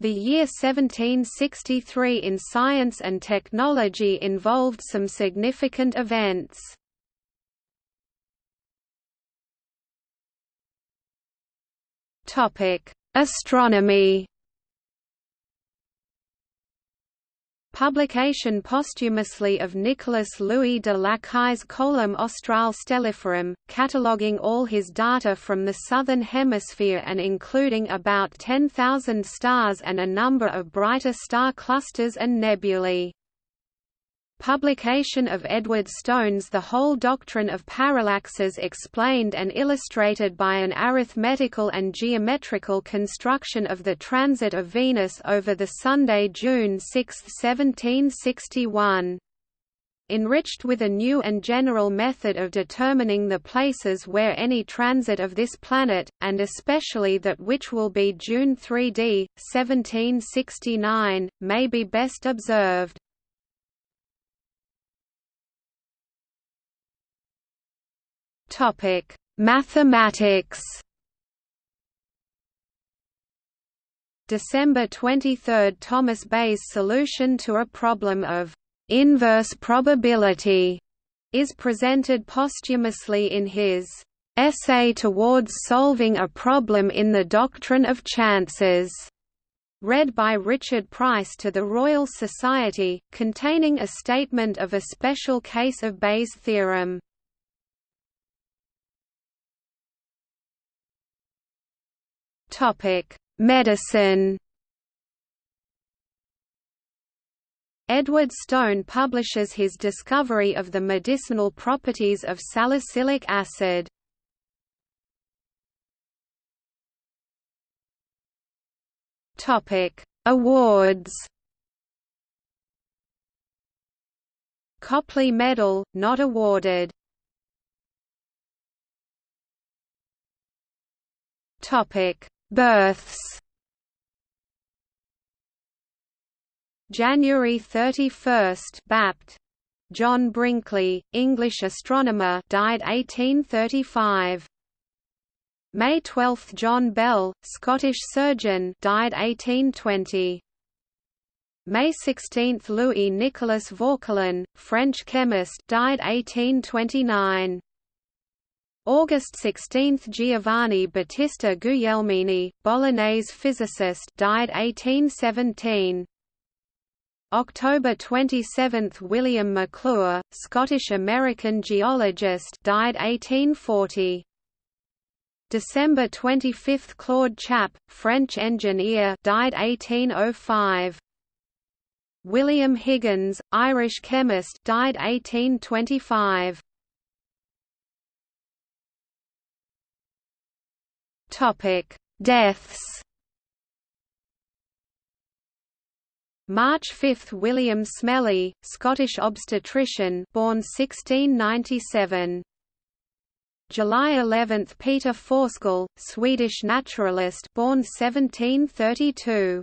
The year 1763 in science and technology involved some significant events. Astronomy Publication posthumously of Nicolas Louis de Lacaille's Coelum Australe Stelliferum, cataloguing all his data from the southern hemisphere and including about 10,000 stars and a number of brighter star clusters and nebulae. Publication of Edward Stone's The Whole Doctrine of Parallaxes explained and illustrated by an arithmetical and geometrical construction of the transit of Venus over the Sunday June 6, 1761 enriched with a new and general method of determining the places where any transit of this planet, and especially that which will be June 3d, 1769, may be best observed. Topic: Mathematics. December 23 – Thomas Bayes' solution to a problem of «inverse probability» is presented posthumously in his «Essay towards solving a problem in the doctrine of chances» read by Richard Price to the Royal Society, containing a statement of a special case of Bayes' theorem. Topic: Medicine. Edward Stone publishes his discovery of the medicinal properties of salicylic acid. Topic: Awards. Copley Medal, not awarded. Topic: Births January 31 Bapt. John Brinkley, English astronomer died 1835. May 12 John Bell, Scottish surgeon died 1820. May 16 Louis Nicolas Vauquelin, French chemist died 1829. August 16 Giovanni Battista Guglielmini, Bolognese physicist died 1817. October 27 William Maclure, Scottish-American geologist died 1840. December 25 Claude Chappe, French engineer died 1805. William Higgins, Irish chemist died 1825. Topic: Deaths. March 5 William Smellie, Scottish obstetrician, born 1697. July 11 Peter Forsskål, Swedish naturalist, born 1732.